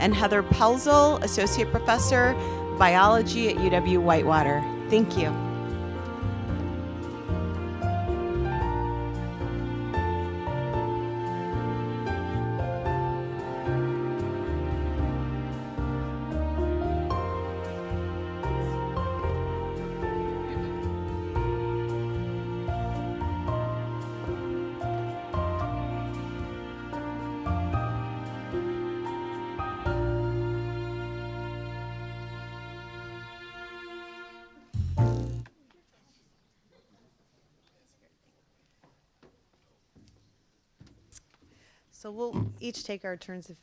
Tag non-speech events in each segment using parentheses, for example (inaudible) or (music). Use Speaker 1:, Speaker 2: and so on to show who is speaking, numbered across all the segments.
Speaker 1: and Heather Pelzel, Associate Professor, Biology at UW Whitewater. Thank you. Each take our turns. If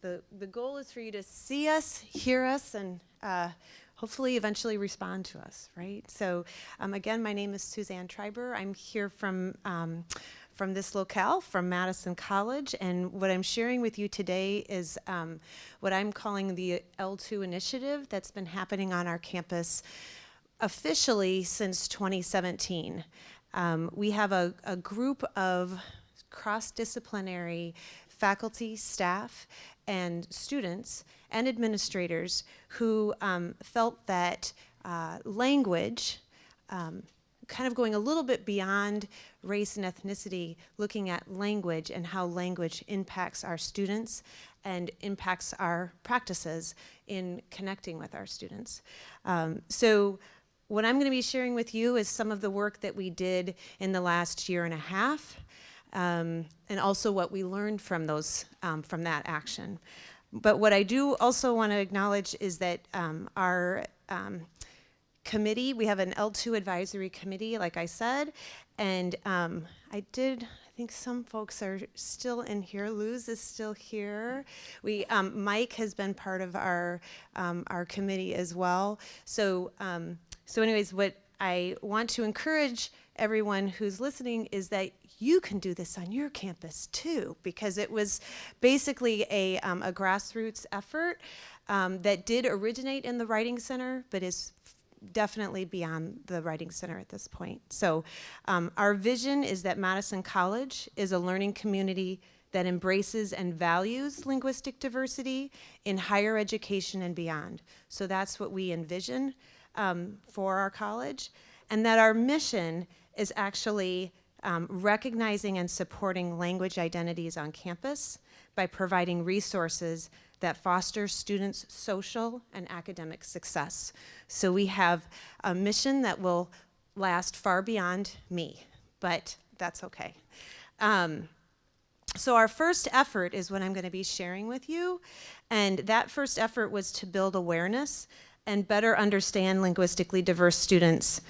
Speaker 1: the, the goal is for you to see us, hear us, and uh, hopefully eventually respond to us, right? So um, again, my name is Suzanne Treiber. I'm here from, um, from this locale, from Madison College, and what I'm sharing with you today is um, what I'm calling the L2 initiative that's been happening on our campus officially since 2017. Um, we have a, a group of cross-disciplinary faculty, staff, and students and administrators who um, felt that uh, language, um, kind of going a little bit beyond race and ethnicity, looking at language and how language impacts our students and impacts our practices in connecting with our students. Um, so what I'm going to be sharing with you is some of the work that we did in the last year and a half um, and also what we learned from those um, from that action. But what I do also want to acknowledge is that um, our um, committee, we have an L2 advisory committee, like I said, and um, I did, I think some folks are still in here. Luz is still here. We, um, Mike has been part of our, our committee as well. So, so anyways, what I want to encourage everyone who's listening is that you can do this on your campus too, because it was basically a, um, a grassroots effort um, that did originate in the Writing Center, but is definitely beyond the Writing Center at this point. So um, our vision is that Madison College is a learning community that embraces and values linguistic diversity in higher education and beyond. So that's what we envision um, for our college, and that our mission is actually um, recognizing and supporting language identities on campus by providing resources that foster students' social and academic success. So we have a mission that will last far beyond me, but that's okay. Um, so our first effort is what I'm going to be sharing with you, and that first effort was to build awareness and better understand linguistically diverse students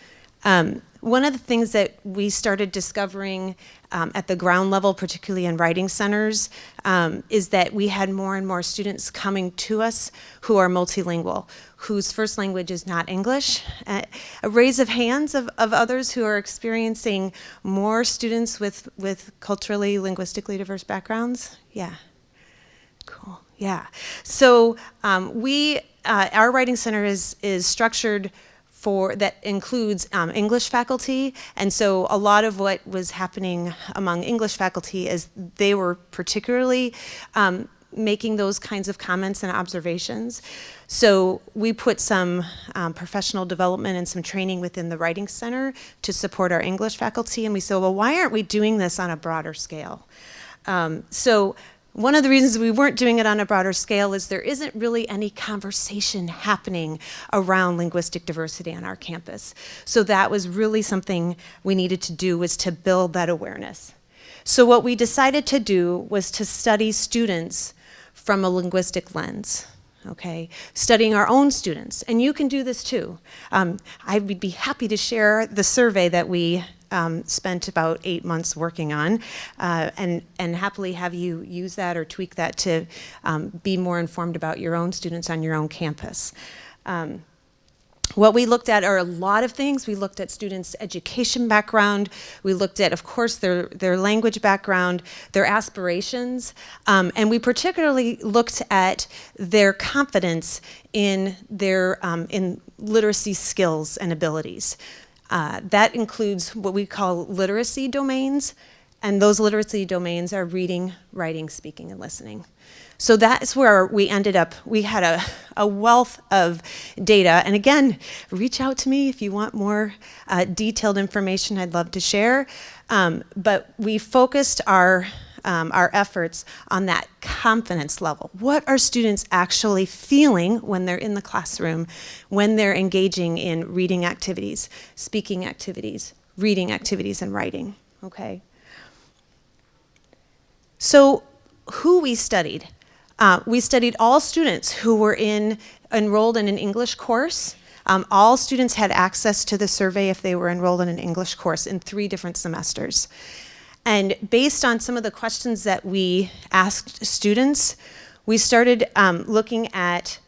Speaker 1: um, one of the things that we started discovering um, at the ground level, particularly in writing centers, um, is that we had more and more students coming to us who are multilingual, whose first language is not English. Uh, a raise of hands of, of others who are experiencing more students with, with culturally, linguistically diverse backgrounds. Yeah, cool, yeah. So um, we, uh, our writing center is, is structured for that includes um, English faculty. And so a lot of what was happening among English faculty is they were particularly um, making those kinds of comments and observations. So we put some um, professional development and some training within the Writing Center to support our English faculty. And we said, well, why aren't we doing this on a broader scale? Um, so one of the reasons we weren't doing it on a broader scale is there isn't really any conversation happening around linguistic diversity on our campus. So that was really something we needed to do was to build that awareness. So what we decided to do was to study students from a linguistic lens okay, studying our own students. And you can do this too. Um, I would be happy to share the survey that we um, spent about eight months working on uh, and, and happily have you use that or tweak that to um, be more informed about your own students on your own campus. Um, what we looked at are a lot of things. We looked at students' education background. We looked at, of course, their, their language background, their aspirations, um, and we particularly looked at their confidence in their um, in literacy skills and abilities. Uh, that includes what we call literacy domains, and those literacy domains are reading, writing, speaking, and listening. So that's where we ended up. We had a, a wealth of data. And again, reach out to me if you want more uh, detailed information I'd love to share. Um, but we focused our um, our efforts on that confidence level. What are students actually feeling when they're in the classroom, when they're engaging in reading activities, speaking activities, reading activities, and writing, okay? So who we studied. Uh, we studied all students who were in, enrolled in an English course. Um, all students had access to the survey if they were enrolled in an English course in three different semesters. And based on some of the questions that we asked students, we started um, looking at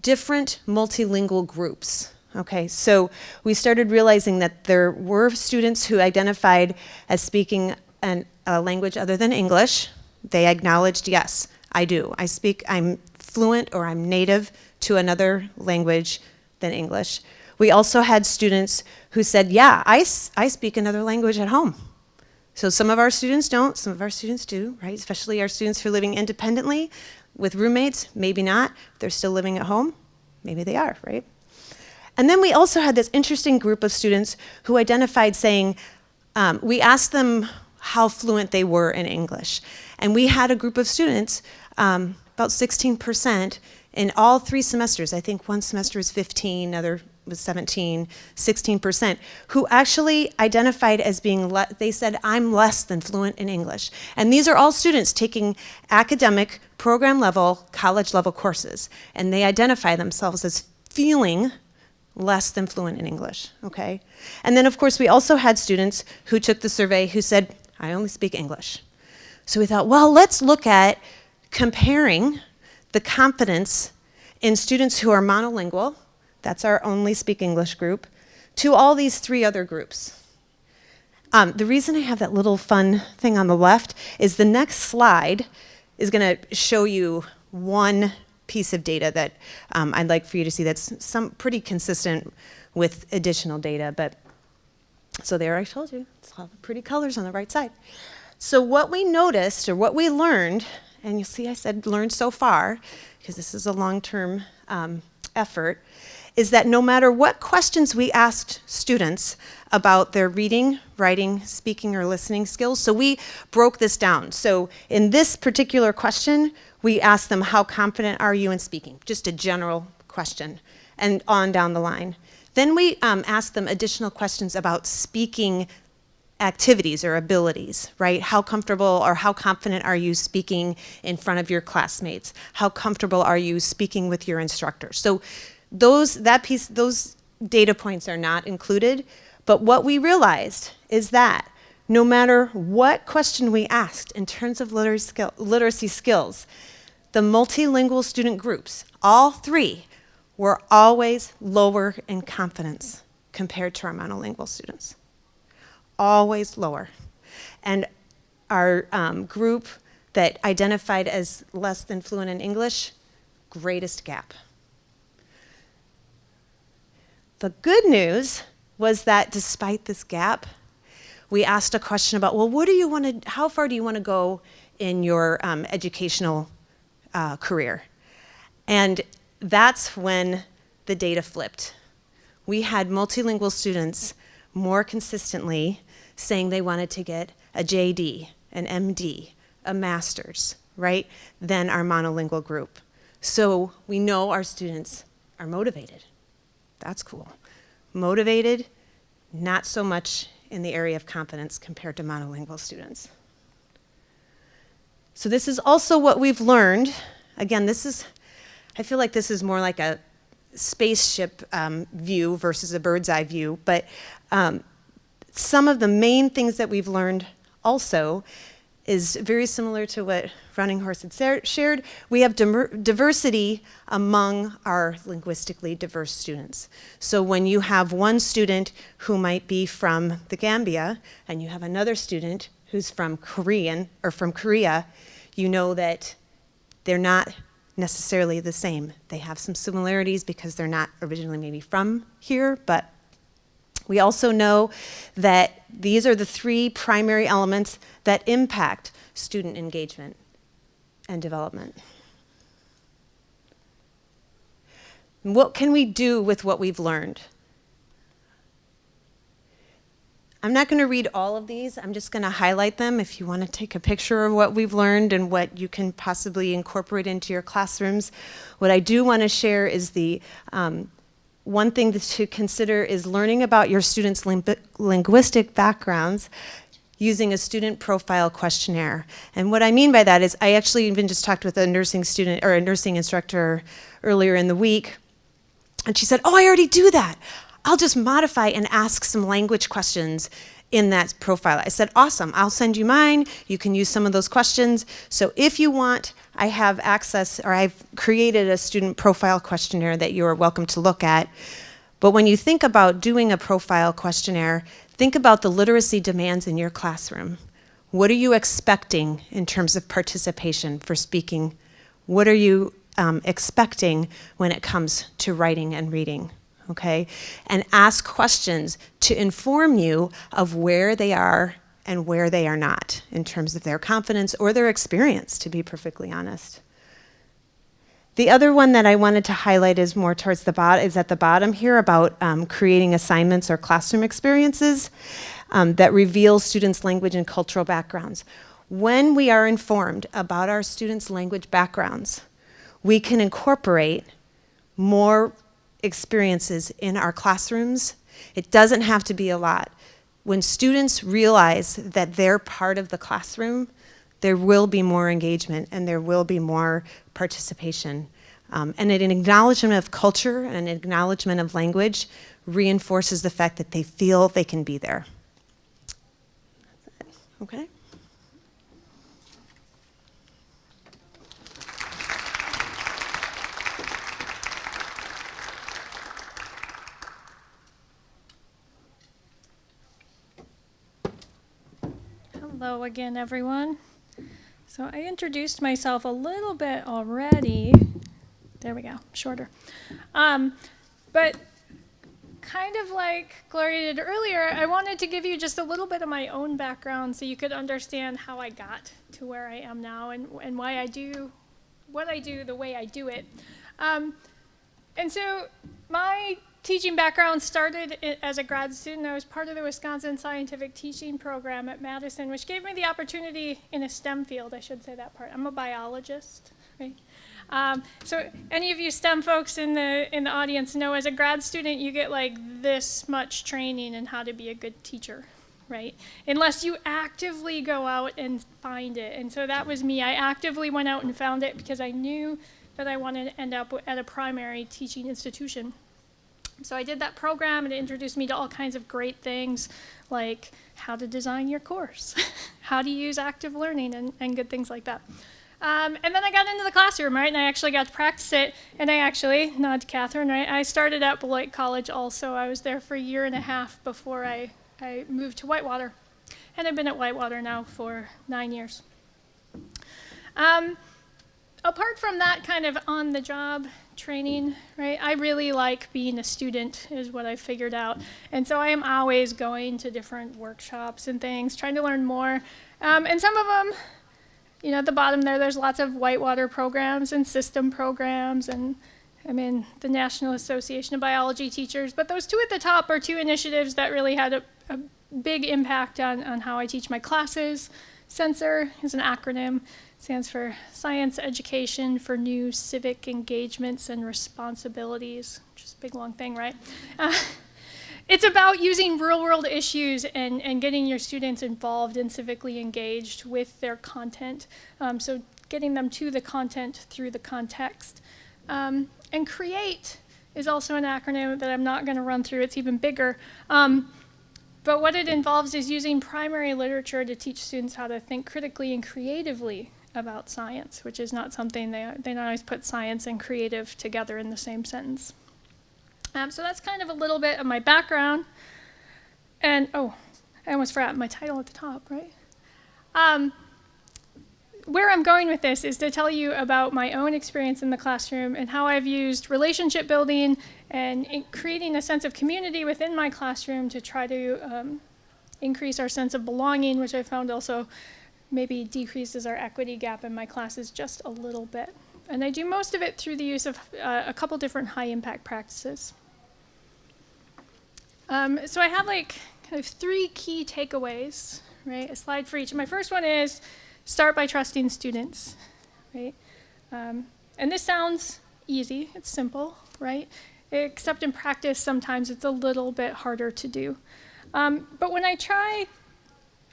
Speaker 1: different multilingual groups. Okay, so we started realizing that there were students who identified as speaking an, a language other than English. They acknowledged, yes, I do. I speak, I'm fluent or I'm native to another language than English. We also had students who said, yeah, I, I speak another language at home. So some of our students don't, some of our students do, right? Especially our students who are living independently with roommates, maybe not. They're still living at home, maybe they are, right? And then we also had this interesting group of students who identified saying, um, we asked them how fluent they were in English. And we had a group of students, um, about 16%, in all three semesters. I think one semester was 15, another was 17, 16%, who actually identified as being, they said, I'm less than fluent in English. And these are all students taking academic, program level, college level courses. And they identify themselves as feeling less than fluent in English, okay? And then of course we also had students who took the survey who said, I only speak English. So we thought, well, let's look at comparing the confidence in students who are monolingual, that's our only speak English group, to all these three other groups. Um, the reason I have that little fun thing on the left is the next slide is going to show you one piece of data that um, I'd like for you to see that's some pretty consistent with additional data. But so there I told you, it's all the pretty colors on the right side. So what we noticed or what we learned, and you see I said learned so far, because this is a long-term um, effort, is that no matter what questions we asked students about their reading, writing, speaking, or listening skills, so we broke this down. So in this particular question, we asked them, how confident are you in speaking? Just a general question, and on down the line. Then we um, asked them additional questions about speaking activities or abilities, right? How comfortable or how confident are you speaking in front of your classmates? How comfortable are you speaking with your instructor? So those, that piece, those data points are not included, but what we realized is that no matter what question we asked in terms of literacy, skill, literacy skills, the multilingual student groups, all three, were always lower in confidence compared to our monolingual students. Always lower. And our um, group that identified as less than fluent in English, greatest gap. The good news was that despite this gap, we asked a question about, well, what do you want to, how far do you want to go in your um, educational uh, career? And that's when the data flipped. We had multilingual students more consistently saying they wanted to get a JD, an MD, a master's, right, than our monolingual group. So we know our students are motivated. That's cool. Motivated, not so much in the area of confidence compared to monolingual students. So this is also what we've learned. Again, this is, I feel like this is more like a spaceship um, view versus a bird's eye view, but um, some of the main things that we've learned also is very similar to what Running Horse had shared. We have diversity among our linguistically diverse students. So when you have one student who might be from the Gambia and you have another student who's from Korean or from Korea, you know that they're not necessarily the same. They have some similarities because they're not originally maybe from here, but we also know that these are the three primary elements that impact student engagement and development. What can we do with what we've learned? I'm not going to read all of these. I'm just going to highlight them if you want to take a picture of what we've learned and what you can possibly incorporate into your classrooms. What I do want to share is the um, one thing to consider is learning about your students' ling linguistic backgrounds using a student profile questionnaire. And what I mean by that is I actually even just talked with a nursing student or a nursing instructor earlier in the week. And she said, oh, I already do that. I'll just modify and ask some language questions in that profile. I said, awesome, I'll send you mine. You can use some of those questions. So if you want, I have access, or I've created a student profile questionnaire that you are welcome to look at. But when you think about doing a profile questionnaire, think about the literacy demands in your classroom. What are you expecting in terms of participation for speaking? What are you um, expecting when it comes to writing and reading? Okay? And ask questions to inform you of where they are and where they are not in terms of their confidence or their experience, to be perfectly honest. The other one that I wanted to highlight is more towards the bottom, is at the bottom here about um, creating assignments or classroom experiences um, that reveal students' language and cultural backgrounds. When we are informed about our students' language backgrounds, we can incorporate more experiences in our classrooms. It doesn't have to be a lot. When students realize that they're part of the classroom, there will be more engagement and there will be more participation. Um, and an acknowledgement of culture and an acknowledgement of language reinforces the fact that they feel they can be there. Okay?
Speaker 2: Hello again, everyone. So I introduced myself a little bit already. There we go, shorter. Um, but kind of like Gloria did earlier, I wanted to give you just a little bit of my own background so you could understand how I got to where I am now and, and why I do what I do the way I do it. Um, and so my teaching background started as a grad student. I was part of the Wisconsin Scientific Teaching Program at Madison, which gave me the opportunity in a STEM field. I should say that part. I'm a biologist, right? Um, so any of you STEM folks in the in the audience know as a grad student you get like this much training in how to be a good teacher, right? Unless you actively go out and find it. And so that was me. I actively went out and found it because I knew that I wanted to end up at a primary teaching institution. So I did that program and it introduced me to all kinds of great things like how to design your course, (laughs) how to use active learning and, and good things like that. Um, and then I got into the classroom, right, and I actually got to practice it. And I actually, nod Catherine, right, I started at Beloit College also. I was there for a year and a half before I, I moved to Whitewater. And I've been at Whitewater now for nine years. Um, apart from that kind of on-the-job training, right? I really like being a student is what I figured out. And so I am always going to different workshops and things, trying to learn more. Um, and some of them, you know, at the bottom there, there's lots of whitewater programs and system programs and I mean, the National Association of Biology Teachers. But those two at the top are two initiatives that really had a, a big impact on, on how I teach my classes. SENCER is an acronym stands for Science Education for New Civic Engagements and Responsibilities, which is a big long thing, right? Uh, (laughs) it's about using real world issues and, and getting your students involved and civically engaged with their content. Um, so getting them to the content through the context. Um, and CREATE is also an acronym that I'm not going to run through. It's even bigger. Um, but what it involves is using primary literature to teach students how to think critically and creatively about science, which is not something they, they don't always put science and creative together in the same sentence. Um, so that's kind of a little bit of my background. And, oh, I almost forgot my title at the top, right? Um, where I'm going with this is to tell you about my own experience in the classroom and how I've used relationship building and creating a sense of community within my classroom to try to um, increase our sense of belonging, which I found also maybe decreases our equity gap in my classes just a little bit. and I do most of it through the use of uh, a couple different high impact practices. Um, so I have like kind of three key takeaways, right? A slide for each. My first one is start by trusting students, right? Um, and this sounds easy, it's simple, right? Except in practice, sometimes it's a little bit harder to do. Um, but when I try,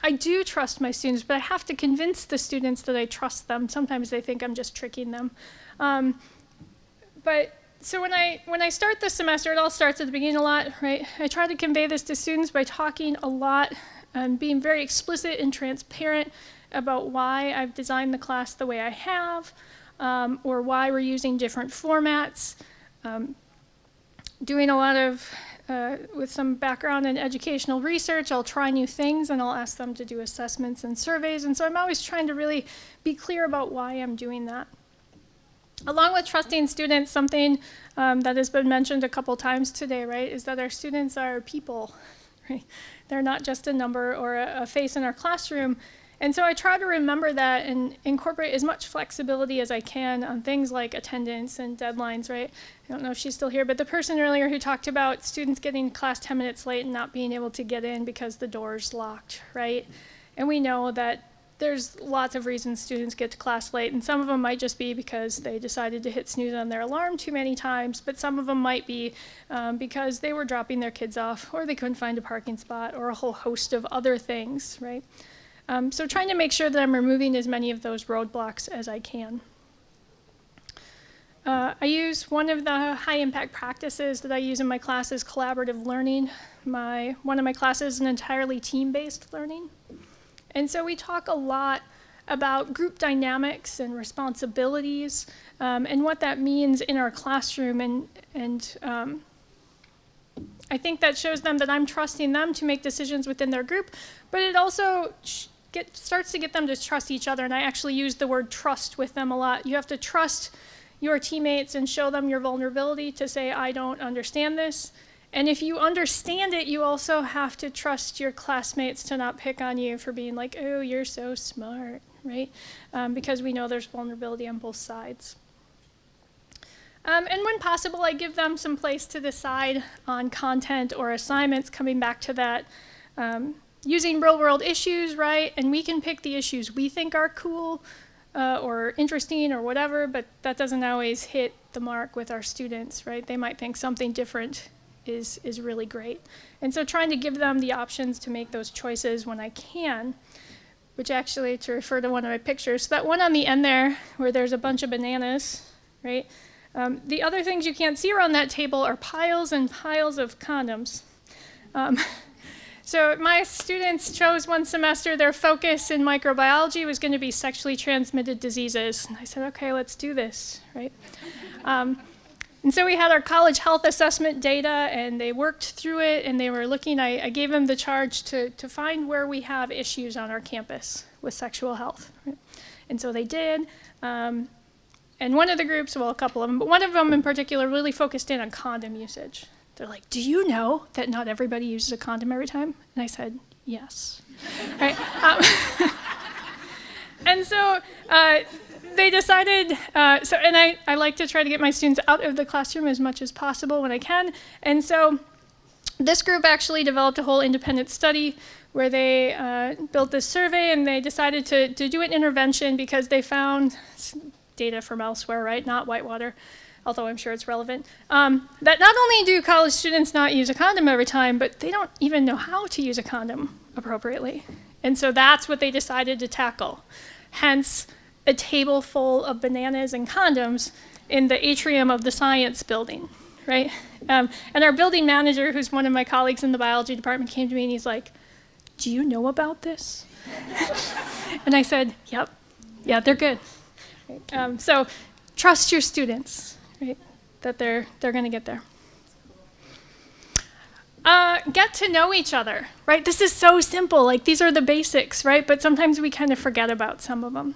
Speaker 2: I do trust my students, but I have to convince the students that I trust them. Sometimes they think I'm just tricking them. Um, but so when I when I start the semester, it all starts at the beginning a lot, right? I try to convey this to students by talking a lot and being very explicit and transparent about why I've designed the class the way I have, um, or why we're using different formats. Um, doing a lot of uh, with some background in educational research, I'll try new things and I'll ask them to do assessments and surveys. And so I'm always trying to really be clear about why I'm doing that. Along with trusting students, something um, that has been mentioned a couple times today, right, is that our students are people, (laughs) right? They're not just a number or a, a face in our classroom. And so I try to remember that and incorporate as much flexibility as I can on things like attendance and deadlines, right? I don't know if she's still here, but the person earlier who talked about students getting class 10 minutes late and not being able to get in because the door's locked, right? And we know that there's lots of reasons students get to class late, and some of them might just be because they decided to hit snooze on their alarm too many times, but some of them might be um, because they were dropping their kids off, or they couldn't find a parking spot, or a whole host of other things, right? Um, so trying to make sure that I'm removing as many of those roadblocks as I can. Uh, I use one of the high impact practices that I use in my class is collaborative learning. My, one of my classes is an entirely team-based learning. And so we talk a lot about group dynamics and responsibilities um, and what that means in our classroom. And, and um, I think that shows them that I'm trusting them to make decisions within their group, but it also get, starts to get them to trust each other. And I actually use the word trust with them a lot. You have to trust your teammates and show them your vulnerability to say, I don't understand this. And if you understand it, you also have to trust your classmates to not pick on you for being like, oh, you're so smart, right? Um, because we know there's vulnerability on both sides. Um, and when possible, I give them some place to decide on content or assignments, coming back to that. Um, using real world issues, right? And we can pick the issues we think are cool uh, or interesting or whatever, but that doesn't always hit the mark with our students, right? They might think something different is, is really great. And so trying to give them the options to make those choices when I can, which actually, to refer to one of my pictures, so that one on the end there where there's a bunch of bananas, right? Um, the other things you can't see around that table are piles and piles of condoms. Um, (laughs) so my students chose one semester, their focus in microbiology was going to be sexually transmitted diseases. And I said, okay, let's do this, right? Um, and so we had our college health assessment data, and they worked through it, and they were looking. I, I gave them the charge to, to find where we have issues on our campus with sexual health. Right? And so they did. Um, and one of the groups, well, a couple of them, but one of them in particular really focused in on condom usage. They're like, Do you know that not everybody uses a condom every time? And I said, Yes. (laughs) right? um, (laughs) and so uh, they decided, uh, so, and I, I like to try to get my students out of the classroom as much as possible when I can. And so this group actually developed a whole independent study where they uh, built this survey and they decided to, to do an intervention because they found data from elsewhere, right? Not Whitewater although I'm sure it's relevant, um, that not only do college students not use a condom every time, but they don't even know how to use a condom appropriately. And so that's what they decided to tackle. Hence, a table full of bananas and condoms in the atrium of the science building, right? Um, and our building manager, who's one of my colleagues in the biology department, came to me and he's like, Do you know about this? (laughs) and I said, Yep, yeah, they're good. Um, so trust your students right? That they're they're going to get there. Uh, get to know each other, right? This is so simple. Like these are the basics, right? But sometimes we kind of forget about some of them.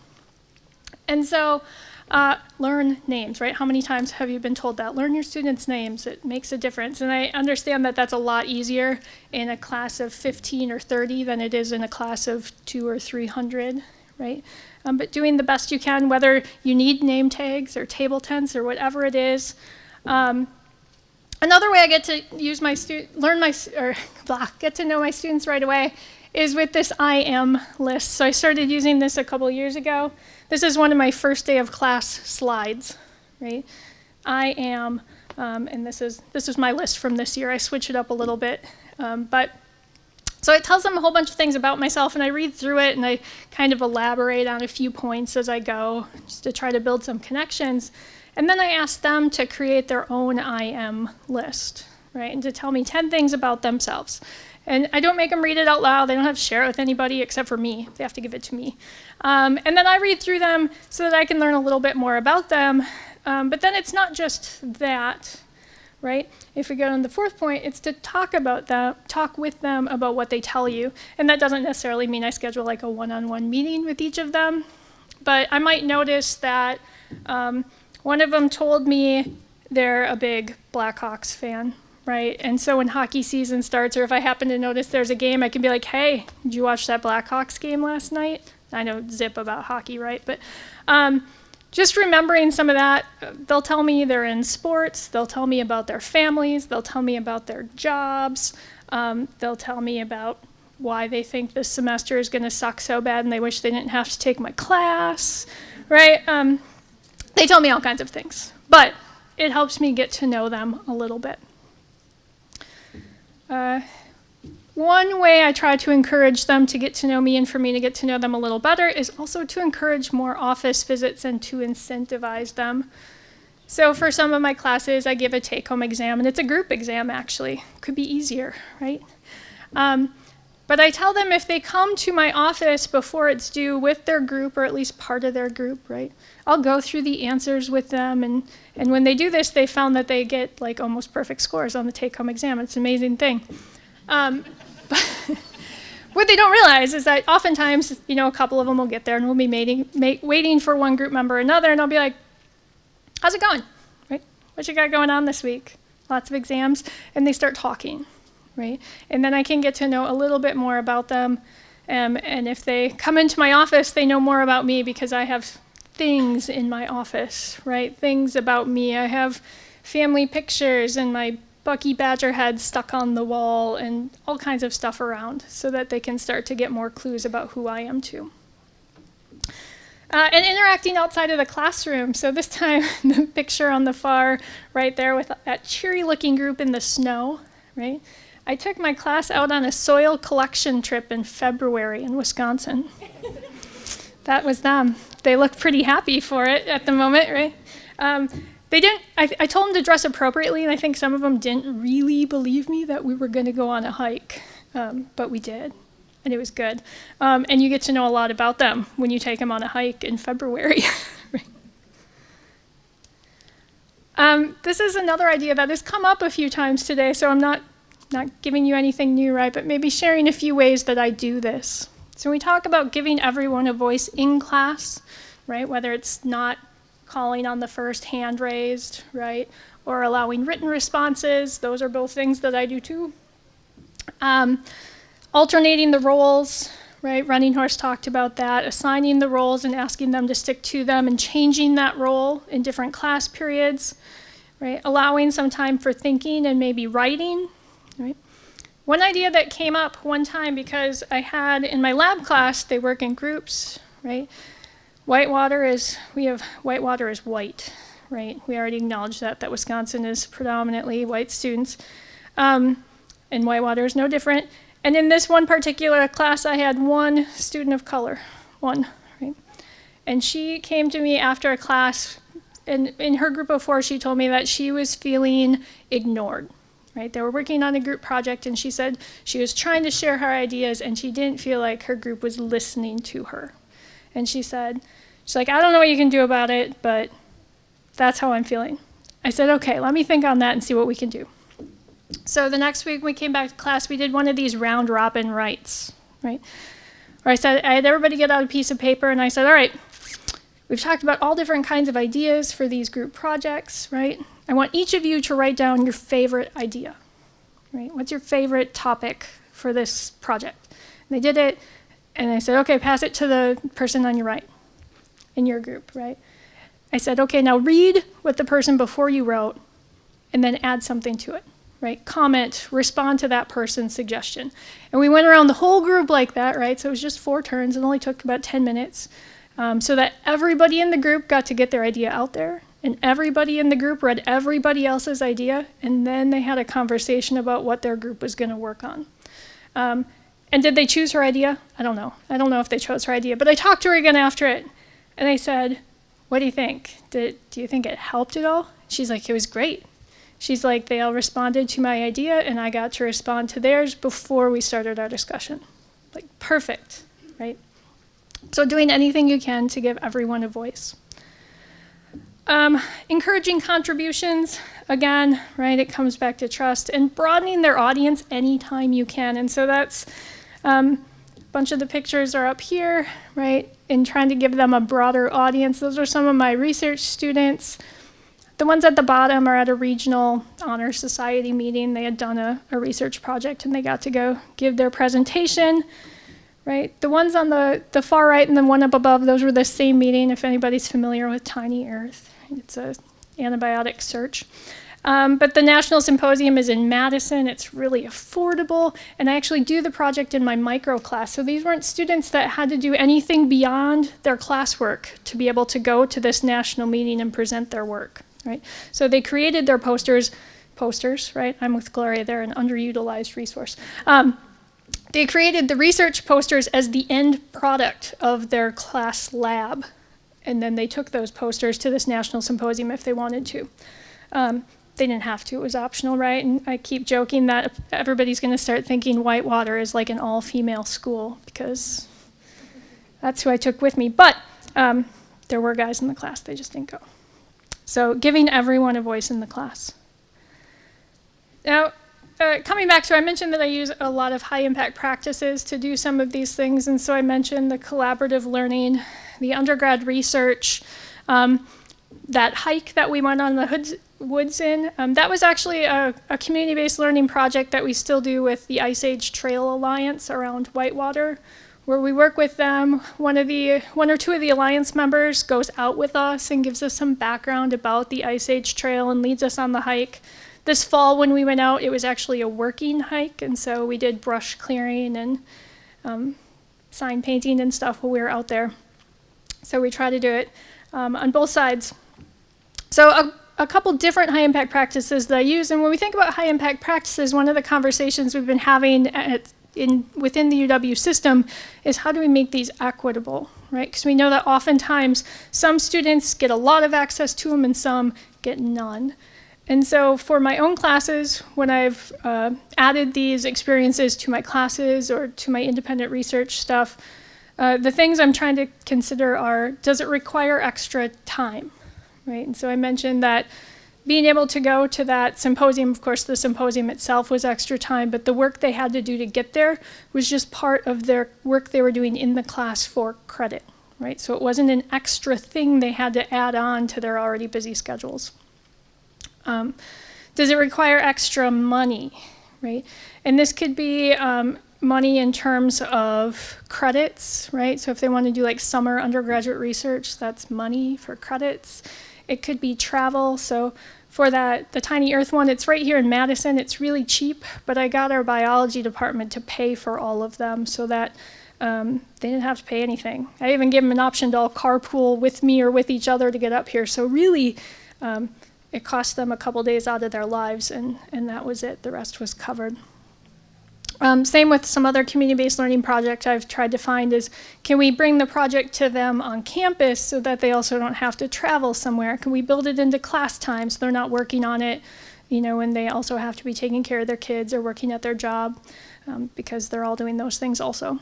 Speaker 2: And so, uh, learn names, right? How many times have you been told that? Learn your students' names. It makes a difference. And I understand that that's a lot easier in a class of 15 or 30 than it is in a class of two or 300, right? Um, but doing the best you can, whether you need name tags or table tents or whatever it is. Um, another way I get to use my learn my or (laughs) blah, get to know my students right away is with this I am list. So I started using this a couple years ago. This is one of my first day of class slides, right? I am, um, and this is this is my list from this year. I switch it up a little bit, um, but so it tells them a whole bunch of things about myself, and I read through it and I kind of elaborate on a few points as I go, just to try to build some connections. And then I ask them to create their own I am list, right? And to tell me 10 things about themselves. And I don't make them read it out loud. They don't have to share it with anybody except for me. They have to give it to me. Um, and then I read through them so that I can learn a little bit more about them. Um, but then it's not just that, right? If we go on the fourth point, it's to talk about them, talk with them about what they tell you. And that doesn't necessarily mean I schedule like a one-on-one meeting with each of them. But I might notice that um, one of them told me they're a big Blackhawks fan, right? And so when hockey season starts, or if I happen to notice there's a game, I can be like, hey, did you watch that Blackhawks game last night? I know zip about hockey, right? But um, just remembering some of that, they'll tell me they're in sports, they'll tell me about their families, they'll tell me about their jobs, um, they'll tell me about why they think this semester is going to suck so bad and they wish they didn't have to take my class, right? Um, they tell me all kinds of things, but it helps me get to know them a little bit. Uh, one way I try to encourage them to get to know me and for me to get to know them a little better is also to encourage more office visits and to incentivize them. So for some of my classes, I give a take-home exam, and it's a group exam actually. Could be easier, right? Um, but I tell them if they come to my office before it's due with their group, or at least part of their group, right? I'll go through the answers with them, and, and when they do this, they found that they get like almost perfect scores on the take-home exam. It's an amazing thing. Um, (laughs) what they don't realize is that oftentimes, you know, a couple of them will get there and we'll be mating, ma- waiting for one group member or another, and I'll be like, "How's it going? Right? What you got going on this week? Lots of exams?" And they start talking, right? And then I can get to know a little bit more about them. Um, and if they come into my office, they know more about me because I have things in my office, right? Things about me. I have family pictures and my Bucky Badger head stuck on the wall and all kinds of stuff around so that they can start to get more clues about who I am too. Uh, and interacting outside of the classroom. So this (laughs) time, the picture on the far right there with that cheery looking group in the snow, right? I took my class out on a soil collection trip in February in Wisconsin. (laughs) that was them. They look pretty happy for it at the moment, right? Um, they didn't, I, I told them to dress appropriately, and I think some of them didn't really believe me that we were going to go on a hike, um, but we did, and it was good. Um, and you get to know a lot about them when you take them on a hike in February. (laughs) um, this is another idea that has come up a few times today, so I'm not, not giving you anything new, right, but maybe sharing a few ways that I do this. So we talk about giving everyone a voice in class, right, whether it's not calling on the first hand raised, right? Or allowing written responses. Those are both things that I do too. Um, alternating the roles, right? Running Horse talked about that. Assigning the roles and asking them to stick to them and changing that role in different class periods, right? Allowing some time for thinking and maybe writing, right? One idea that came up one time because I had in my lab class, they work in groups, right? Whitewater is, we have, whitewater is white, right? We already acknowledged that, that Wisconsin is predominantly white students. Um, and whitewater is no different. And in this one particular class, I had one student of color, one, right? And she came to me after a class, and in her group of four, she told me that she was feeling ignored, right? They were working on a group project, and she said she was trying to share her ideas, and she didn't feel like her group was listening to her. And she said, she's like, I don't know what you can do about it, but that's how I'm feeling. I said, okay, let me think on that and see what we can do. So the next week we came back to class, we did one of these round robin writes, right? Where I said, I had everybody get out a piece of paper and I said, all right, we've talked about all different kinds of ideas for these group projects, right? I want each of you to write down your favorite idea, right? What's your favorite topic for this project? And they did it And I said, okay, pass it to the person on your right in your group, right? I said, okay, now read what the person before you wrote and then add something to it, right? Comment, respond to that person's suggestion. And we went around the whole group like that, right? So it was just four turns. It only took about 10 minutes um, so that everybody in the group got to get their idea out there. And everybody in the group read everybody else's idea. And then they had a conversation about what their group was going to work on. Um, and did they choose her idea? I don't know. I don't know if they chose her idea. But I talked to her again after it. And I said, what do you think? Did, do you think it helped at all? She's like, it was great. She's like, they all responded to my idea and I got to respond to theirs before we started our discussion. Like, perfect, right? So doing anything you can to give everyone a voice. Um, encouraging contributions, again, right, it comes back to trust and broadening their audience anytime you can. And so that's, um, a bunch of the pictures are up here, right, in trying to give them a broader audience. Those are some of my research students. The ones at the bottom are at a regional honor society meeting. They had done a, a research project and they got to go give their presentation right? The ones on the, the far right and the one up above, those were the same meeting, if anybody's familiar with Tiny Earth. It's a antibiotic search. Um, but the National Symposium is in Madison. It's really affordable. And I actually do the project in my micro class. So these weren't students that had to do anything beyond their classwork to be able to go to this national meeting and present their work, right? So they created their posters, posters, right? I'm with Gloria, they're an underutilized resource. Um, they created the research posters as the end product of their class lab. And then they took those posters to this national symposium if they wanted to. Um, they didn't have to, it was optional, right? And I keep joking that everybody's gonna start thinking Whitewater is like an all-female school because that's who I took with me. But um, there were guys in the class, they just didn't go. So giving everyone a voice in the class. Now, uh, coming back to, I mentioned that I use a lot of high impact practices to do some of these things. And so I mentioned the collaborative learning, the undergrad research, um, that hike that we went on the hoods, woods in. Um, that was actually a, a community-based learning project that we still do with the Ice Age Trail Alliance around Whitewater, where we work with them. One of the, one or two of the Alliance members goes out with us and gives us some background about the Ice Age Trail and leads us on the hike. This fall when we went out, it was actually a working hike, and so we did brush clearing and um, sign painting and stuff while we were out there. So we try to do it um, on both sides. So a, a couple different high impact practices that I use, and when we think about high impact practices, one of the conversations we've been having at, in, within the UW system is how do we make these equitable, right? Because we know that oftentimes some students get a lot of access to them and some get none. And so for my own classes, when I've uh, added these experiences to my classes or to my independent research stuff, uh, the things I'm trying to consider are, does it require extra time, right? And so I mentioned that being able to go to that symposium, of course the symposium itself was extra time, but the work they had to do to get there was just part of their work they were doing in the class for credit, right? So it wasn't an extra thing they had to add on to their already busy schedules. Um, does it require extra money, right? And this could be um, money in terms of credits, right? So if they want to do like summer undergraduate research, that's money for credits. It could be travel. So for that, the Tiny Earth one, it's right here in Madison. It's really cheap, but I got our biology department to pay for all of them so that um, they didn't have to pay anything. I even gave them an option to all carpool with me or with each other to get up here. So really, um, it cost them a couple days out of their lives, and, and that was it. The rest was covered. Um, same with some other community-based learning project I've tried to find is, can we bring the project to them on campus so that they also don't have to travel somewhere? Can we build it into class time so they're not working on it, you know, and they also have to be taking care of their kids or working at their job um, because they're all doing those things also.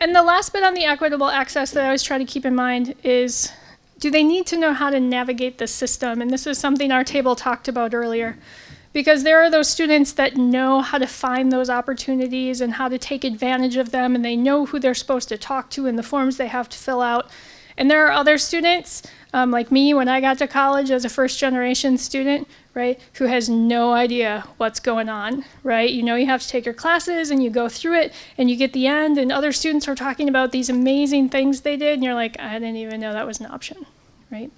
Speaker 2: And the last bit on the equitable access that I always try to keep in mind is do they need to know how to navigate the system? And this is something our table talked about earlier. Because there are those students that know how to find those opportunities and how to take advantage of them, and they know who they're supposed to talk to and the forms they have to fill out. And there are other students um, like me when I got to college as a first generation student, right, who has no idea what's going on, right? You know, you have to take your classes and you go through it and you get the end, and other students are talking about these amazing things they did, and you're like, I didn't even know that was an option, right?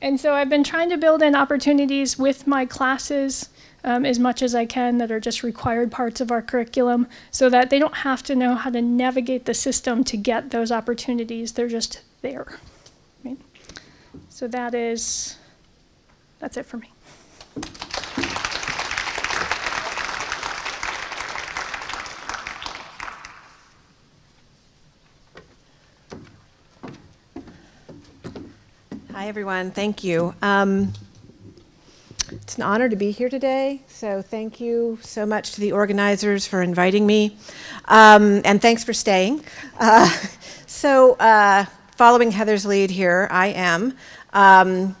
Speaker 2: And so I've been trying to build in opportunities with my classes um, as much as I can that are just required parts of our curriculum so that they don't have to know how to navigate the system to get those opportunities. They're just there. Right? So that is, that's it for me.
Speaker 3: Hi, everyone. Thank you. Um, it's an honor to be here today, so thank you so much to the organizers for inviting me, um, and thanks for staying. Uh, (laughs) so, uh, following Heather's lead here, I am. Um,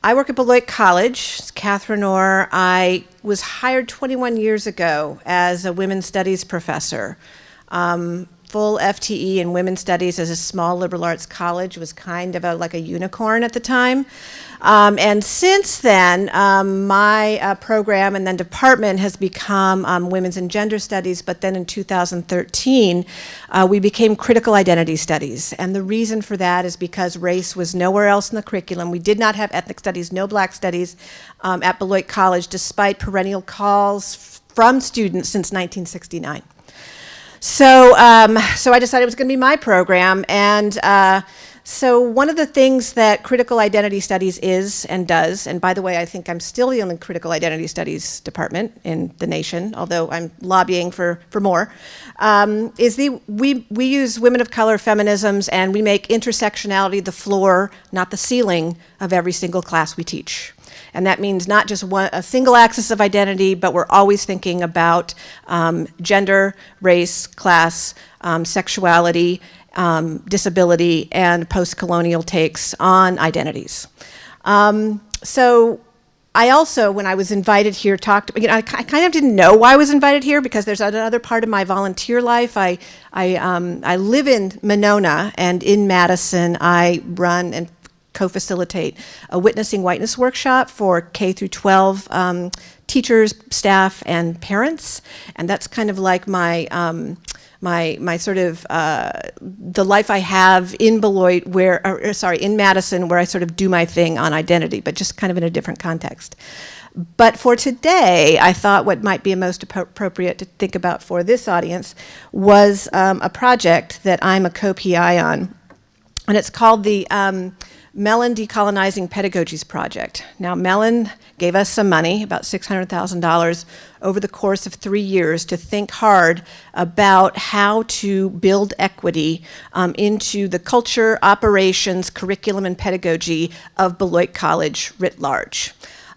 Speaker 3: I work at Beloit College, Catherine Orr. I was hired 21 years ago as a women's studies professor. Um, full FTE in women's studies as a small liberal arts college was kind of a, like a unicorn at the time. Um, and since then, um, my uh, program and then department has become um, women's and gender studies, but then in 2013, uh, we became critical identity studies. And the reason for that is because race was nowhere else in the curriculum. We did not have ethnic studies, no black studies um, at Beloit College, despite perennial calls from students since 1969. So, um, so I decided it was going to be my program, and uh, so one of the things that critical identity studies is and does, and by the way, I think I'm still the only critical identity studies department in the nation, although I'm lobbying for, for more, um, is the, we, we use women of color feminisms and we make intersectionality the floor, not the ceiling, of every single class we teach. And that means not just one, a single axis of identity, but we're always thinking about um, gender, race, class, um, sexuality, um, disability, and post-colonial takes on identities. Um, so I also, when I was invited here, talked, you know, I, I, kind of didn't know why I was invited here because there's another part of my volunteer life. I, I, um, I live in Monona and in Madison I run and co-facilitate a witnessing whiteness workshop for K through 12 um, teachers, staff, and parents. And that's kind of like my, um, my, my sort of, uh, the life I have in Beloit where, or, sorry, in Madison where I sort of do my thing on identity, but just kind of in a different context. But for today, I thought what might be most appropriate to think about for this audience was um, a project that I'm a co-PI on. And it's called the um, Mellon Decolonizing Pedagogies Project. Now, Mellon gave us some money, about $600,000, over the course of three years to think hard about how to build equity um, into the culture, operations, curriculum, and pedagogy of Beloit College writ large.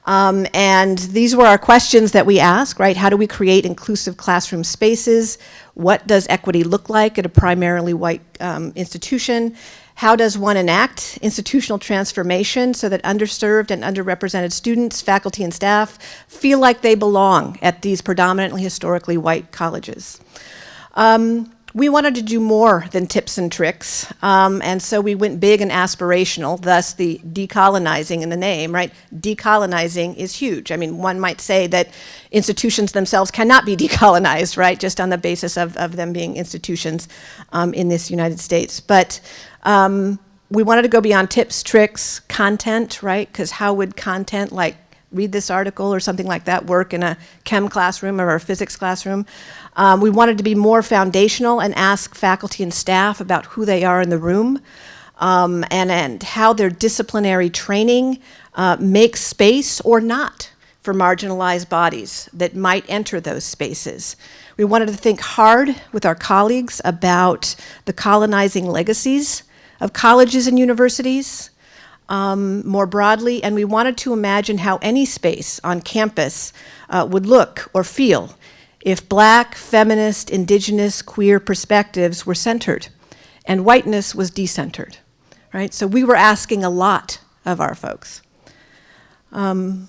Speaker 3: Um, and these were our questions that we asked, right? How do we create inclusive classroom spaces? What does equity look like at a primarily white um, institution? How does one enact institutional transformation so that underserved and underrepresented students, faculty, and staff feel like they belong at these predominantly historically white colleges? Um, we wanted to do more than tips and tricks, um, and so we went big and aspirational, thus the decolonizing in the name, right? Decolonizing is huge. I mean, one might say that institutions themselves cannot be (laughs) decolonized, right, just on the basis of, of them being institutions um, in this United States. But um, we wanted to go beyond tips, tricks, content, right? Because how would content like read this article or something like that work in a chem classroom or a physics classroom? Um, we wanted to be more foundational and ask faculty and staff about who they are in the room um, and, and how their disciplinary training uh, makes space or not for marginalized bodies that might enter those spaces. We wanted to think hard with our colleagues about the colonizing legacies of colleges and universities um, more broadly, and we wanted to imagine how any space on campus uh, would look or feel if black, feminist, indigenous, queer perspectives were centered and whiteness was decentered, right? So we were asking a lot of our folks. Um,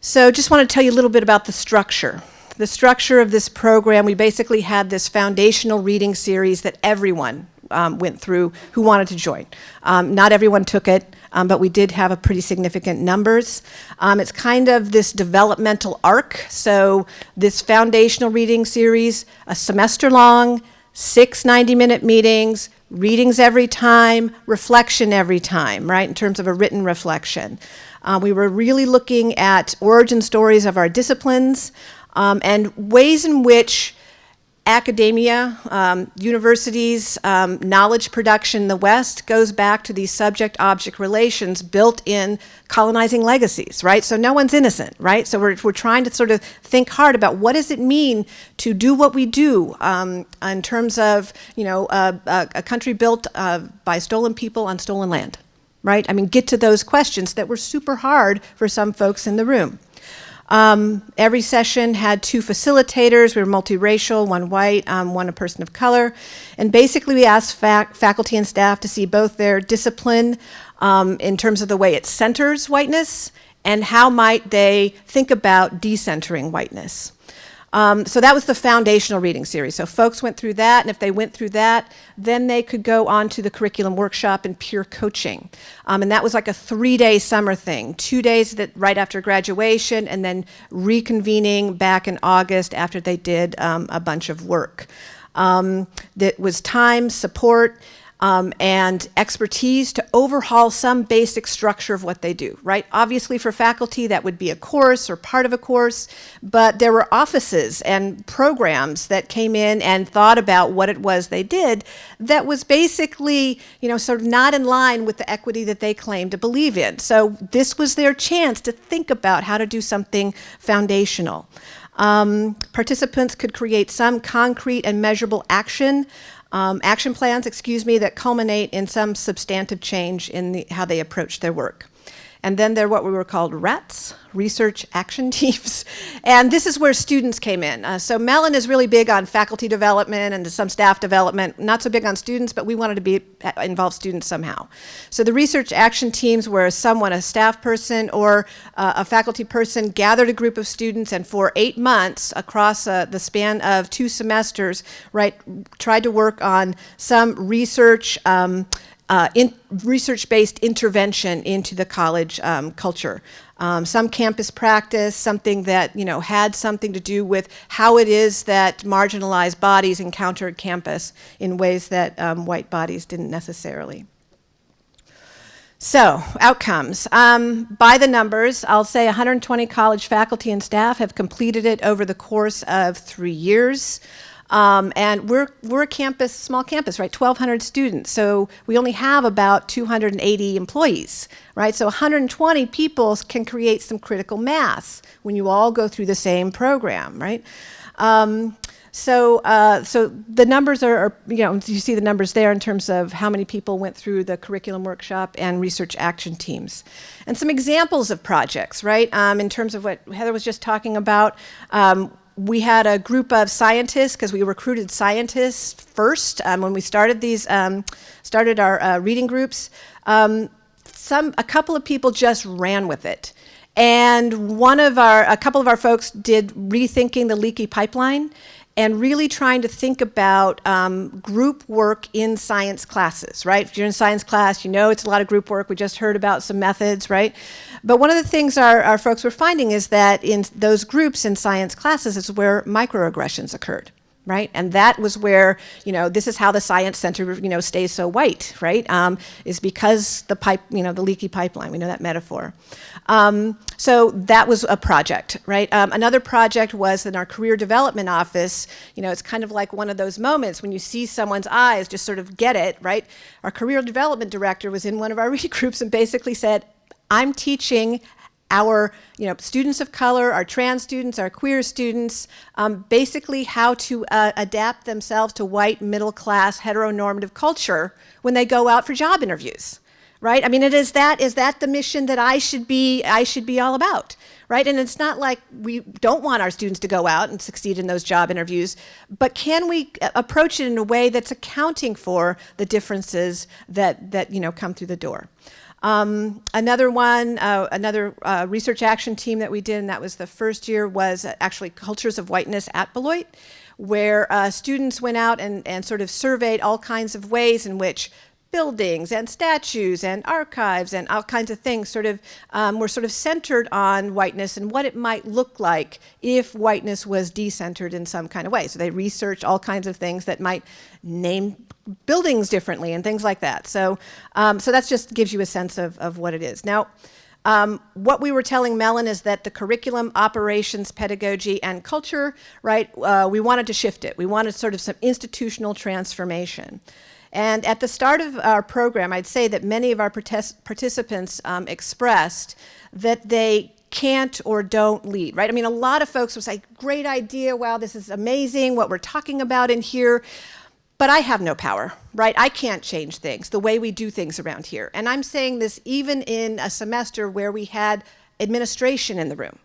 Speaker 3: so just want to tell you a little bit about the structure the structure of this program, we basically had this foundational reading series that everyone um, went through who wanted to join. Um, not everyone took it, um, but we did have a pretty significant numbers. Um, it's kind of this developmental arc. So this foundational reading series, a semester long, six 90-minute meetings, readings every time, reflection every time, right, in terms of a written reflection. Uh, we were really looking at origin stories of our disciplines um, and ways in which academia, um, universities, um, knowledge production in the West goes back to these subject-object relations built in colonizing legacies, right? So no one's innocent, right? So we're, we're trying to sort of think hard about what does it mean to do what we do um, in terms of, you know, a, a, country built uh, by stolen people on stolen land, right? I mean, get to those questions that were super hard for some folks in the room. Um, every session had two facilitators. We were multiracial, one white, um, one a person of color. And basically we asked fac faculty and staff to see both their discipline um, in terms of the way it centers whiteness and how might they think about decentering whiteness. Um, so that was the foundational reading series. So folks went through that, and if they went through that, then they could go on to the curriculum workshop and peer coaching. Um, and that was like a three-day summer thing, two days that right after graduation, and then reconvening back in August after they did um, a bunch of work. Um, that was time, support, um, and expertise to overhaul some basic structure of what they do, right? Obviously for faculty that would be a course or part of a course, but there were offices and programs that came in and thought about what it was they did that was basically, you know, sort of not in line with the equity that they claimed to believe in. So this was their chance to think about how to do something foundational. Um, participants could create some concrete and measurable action um, action plans, excuse me, that culminate in some substantive change in the, how they approach their work. And then there are what we were called RATs, Research Action (laughs) Teams. And this is where students came in. Uh, so Mellon is really big on faculty development and some staff development, not so big on students, but we wanted to be uh, involve students somehow. So the Research Action Teams where someone, a staff person or uh, a faculty person gathered a group of students and for eight months across uh, the span of two semesters, right, tried to work on some research um, uh, in research-based intervention into the college um, culture. Um, some campus practice, something that you know had something to do with how it is that marginalized bodies encountered campus in ways that um, white bodies didn't necessarily. So, outcomes. Um, by the numbers, I'll say 120 college faculty and staff have completed it over the course of three years. Um, and we're, we're a campus, small campus, right, 1,200 students. So we only have about 280 employees, right? So 120 people can create some critical mass when you all go through the same program, right? Um, so, uh, so the numbers are, are, you know, you see the numbers there in terms of how many people went through the curriculum workshop and research action teams. And some examples of projects, right, um, in terms of what Heather was just talking about. Um, we had a group of scientists because we recruited scientists first um, when we started these um, started our uh, reading groups. Um, some a couple of people just ran with it, and one of our a couple of our folks did rethinking the leaky pipeline, and really trying to think about um, group work in science classes, right? If you're in science class, you know it's a lot of group work. We just heard about some methods, right? But one of the things our, our folks were finding is that in those groups in science classes is where microaggressions occurred right? And that was where, you know, this is how the science center, you know, stays so white, right? Um, is because the pipe, you know, the leaky pipeline, we know that metaphor. Um, so that was a project, right? Um, another project was in our career development office, you know, it's kind of like one of those moments when you see someone's eyes just sort of get it, right? Our career development director was in one of our (laughs) reading groups and basically said, I'm teaching our you know, students of color, our trans students, our queer students, um, basically how to uh, adapt themselves to white, middle class, heteronormative culture when they go out for job interviews, right? I mean, it is that, is that the mission that I should be, I should be all about, right? And it's not like we don't want our students to go out and succeed in those job interviews, but can we uh, approach it in a way that's accounting for the differences that, that you know, come through the door? Um, another one, uh, another uh, research action team that we did, and that was the first year, was actually Cultures of Whiteness at Beloit, where uh, students went out and, and sort of surveyed all kinds of ways in which buildings and statues and archives and all kinds of things sort of um, were sort of centered on whiteness and what it might look like if whiteness was decentered in some kind of way. So they researched all kinds of things that might name buildings differently and things like that. So, um, so that just gives you a sense of, of what it is. Now, um, what we were telling Mellon is that the curriculum, operations, pedagogy, and culture, right, uh, we wanted to shift it. We wanted sort of some institutional transformation. And at the start of our program, I'd say that many of our participants um, expressed that they can't or don't lead, right? I mean, a lot of folks would say, great idea, wow, this is amazing, what we're talking about in here. But I have no power, right? I can't change things, the way we do things around here. And I'm saying this even in a semester where we had administration in the room,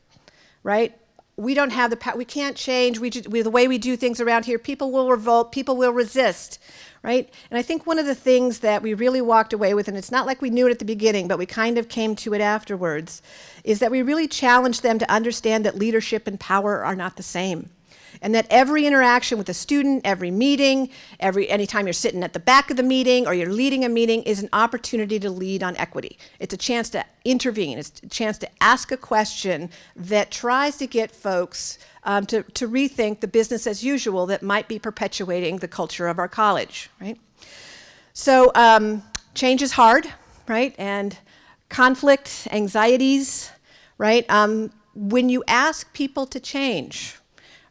Speaker 3: right? We don't have the power, we can't change we, we, the way we do things around here. People will revolt, people will resist, right? And I think one of the things that we really walked away with, and it's not like we knew it at the beginning, but we kind of came to it afterwards, is that we really challenged them to understand that leadership and power are not the same and that every interaction with a student, every meeting, every anytime you're sitting at the back of the meeting or you're leading a meeting is an opportunity to lead on equity. It's a chance to intervene. It's a chance to ask a question that tries to get folks um, to, to rethink the business as usual that might be perpetuating the culture of our college, right? So um, change is hard, right? And conflict, anxieties, right? Um, when you ask people to change,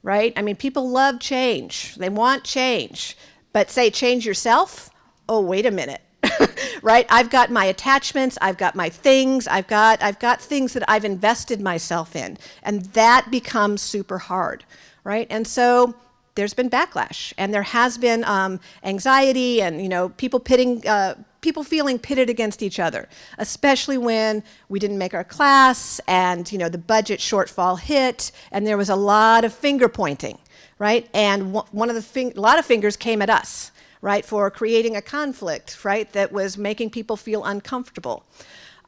Speaker 3: right? I mean, people love change. They want change. But say change yourself, oh, wait a minute. (laughs) right? I've got my attachments, I've got my things, I've got I've got things that I've invested myself in. And that becomes super hard, right? And so there's been backlash and there has been um, anxiety and you know people pitting uh, people feeling pitted against each other, especially when we didn't make our class and you know the budget shortfall hit and there was a lot of finger pointing, right? And one of the a lot of fingers came at us, right, for creating a conflict, right, that was making people feel uncomfortable.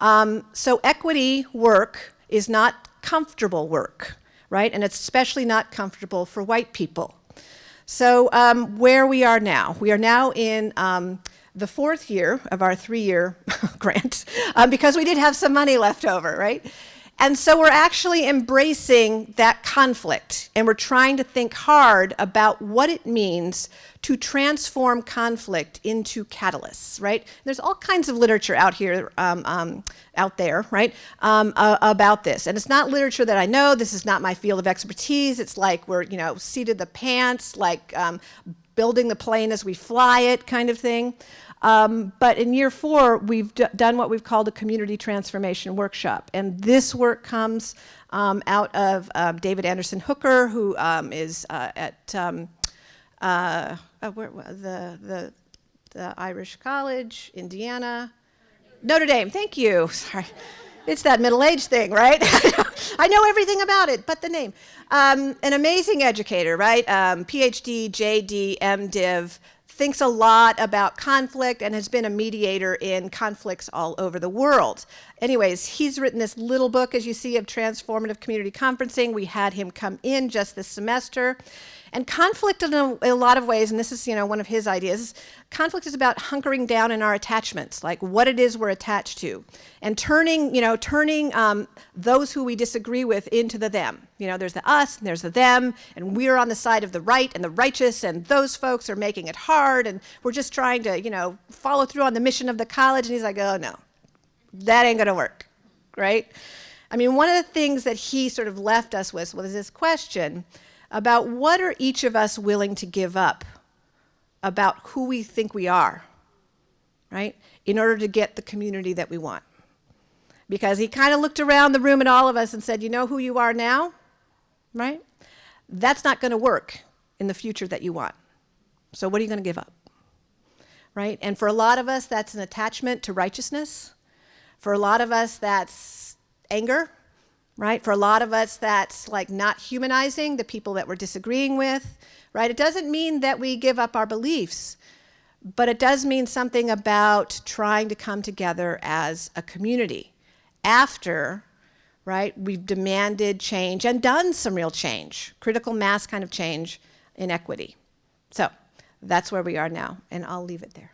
Speaker 3: Um, so equity work is not comfortable work, right? And it's especially not comfortable for white people. So um, where we are now, we are now in um, the fourth year of our three-year (laughs) grant um, because we did have some money left over, right? And so we're actually embracing that conflict and we're trying to think hard about what it means to transform conflict into catalysts, right? There's all kinds of literature out here, um, um, out there, right, um, uh, about this. And it's not literature that I know. This is not my field of expertise. It's like we're, you know, seated the pants, like um, building the plane as we fly it kind of thing. Um, but in year four, we've done what we've called a community transformation workshop. And this work comes um, out of uh, David Anderson Hooker, who um, is uh, at um, uh, uh, where, the, the, the Irish College, Indiana, Notre Dame, thank you, sorry. It's that middle age thing, right? (laughs) I know everything about it, but the name. Um, an amazing educator, right? Um, PhD, JD, MDiv, thinks a lot about conflict and has been a mediator in conflicts all over the world. Anyways, he's written this little book, as you see, of transformative community conferencing. We had him come in just this semester. And conflict in a, a, lot of ways, and this is you know one of his ideas, conflict is about hunkering down in our attachments, like what it is we're attached to, and turning you know turning um, those who we disagree with into the them. You know, there's the us, and there's the them, and we're on the side of the right and the righteous, and those folks are making it hard, and we're just trying to you know follow through on the mission of the college. And he's like, oh no, that ain't gonna work, right? I mean, one of the things that he sort of left us with was this question about what are each of us willing to give up about who we think we are, right, in order to get the community that we want. Because he kind of looked around the room at all of us and said, you know who you are now, right? That's not going to work in the future that you want. So what are you going to give up? Right? And for a lot of us, that's an attachment to righteousness. For a lot of us, that's anger right? For a lot of us, that's like not humanizing the people that we're disagreeing with, right? It doesn't mean that we give up our beliefs, but it does mean something about trying to come together as a community after, right, we've demanded change and done some real change, critical mass kind of change in equity. So that's where we are now, and I'll leave it there.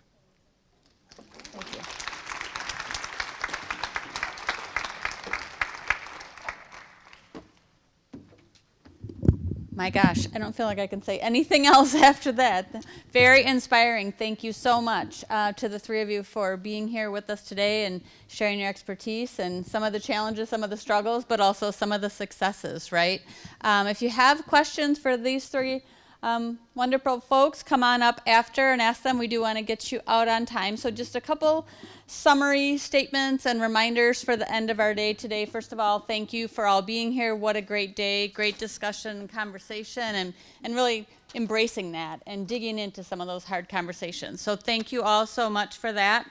Speaker 4: My gosh, I don't feel like I can say anything (laughs) else after that. Very inspiring. Thank you so much uh, to the three of you for being here with us today and sharing your expertise and some of the challenges, some of the struggles, but also some of the successes, right? Um, if you have questions for these three um, wonderful folks, come on up after and ask them. We do want to get you out on time. So just a couple summary statements and reminders for the end of our day today. First of all, thank you for all being here. What a great day, great discussion, conversation, and, and really embracing that and digging into some of those hard conversations. So thank you all so much for that.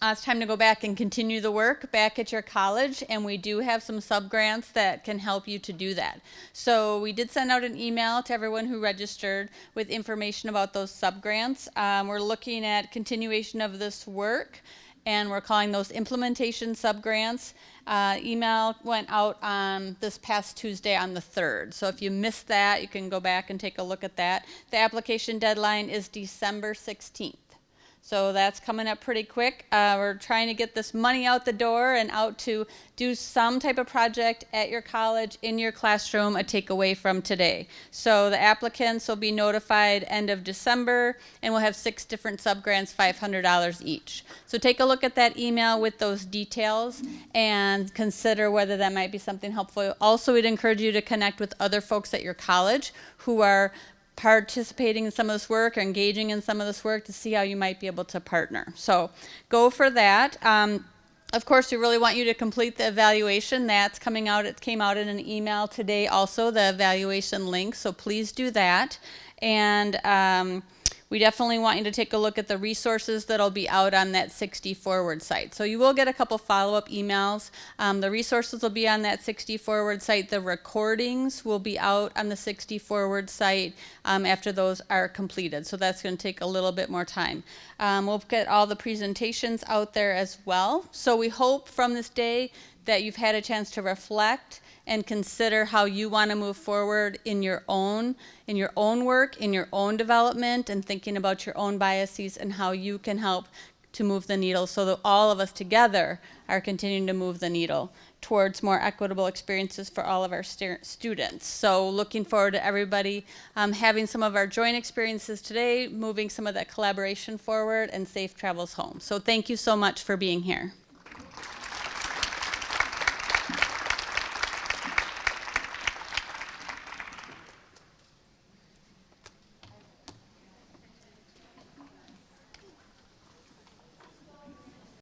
Speaker 4: Uh, it's time to go back and continue the work back at your college, and we do have some sub-grants that can help you to do that. So we did send out an email to everyone who registered with information about those sub-grants. Um, we're looking at continuation of this work, and we're calling those implementation sub-grants. Uh, email went out on this past Tuesday on the 3rd. So if you missed that, you can go back and take a look at that. The application deadline is December 16th. So that's coming up pretty quick. Uh, we're trying to get this money out the door and out to do some type of project at your college, in your classroom, a takeaway from today. So the applicants will be notified end of December, and we'll have six different subgrants, $500 each. So take a look at that email with those details and consider whether that might be something helpful. Also, we'd encourage you to connect with other folks at your college who are participating in some of this work or engaging in some of this work to see how you might be able to partner. So go for that. Um, of course, we really want you to complete the evaluation. That's coming out. It came out in an email today also, the evaluation link. So please do that. And um, we definitely want you to take a look at the resources that'll be out on that 60 Forward site. So you will get a couple follow-up emails. Um, the resources will be on that 60 Forward site. The recordings will be out on the 60 Forward site um, after those are completed. So that's going to take a little bit more time. Um, we'll get all the presentations out there as well. So we hope from this day that you've had a chance to reflect and consider how you want to move forward in your own in your own work, in your own development, and thinking about your own biases and how you can help to move the needle so that all of us together are continuing to move the needle towards more equitable experiences for all of our stu students. So looking forward to everybody um, having some of our joint experiences today, moving some of that collaboration forward, and safe travels home. So thank you so much for being here.